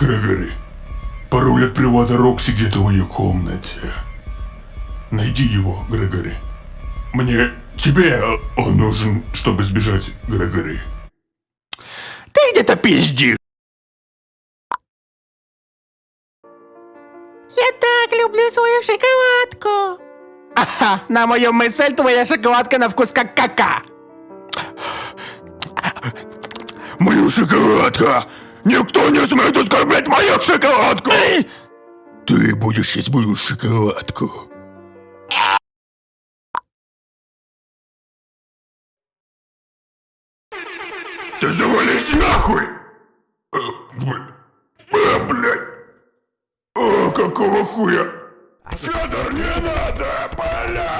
Грегори, пароль от привода Рокси где-то в ее комнате. Найди его, Грегори. Мне... Тебе он нужен, чтобы сбежать, Грегори. Ты где-то пизди. Я так люблю свою шоколадку. Ага, на мою мысль твоя шоколадка на вкус как кака. Мою шоколадка! Никто не смеет оскорблять мою шоколадку! Ты будешь есть мою шоколадку. Ты завались нахуй! Э, б- блядь! О, какого хуя? Федор, не надо, бля!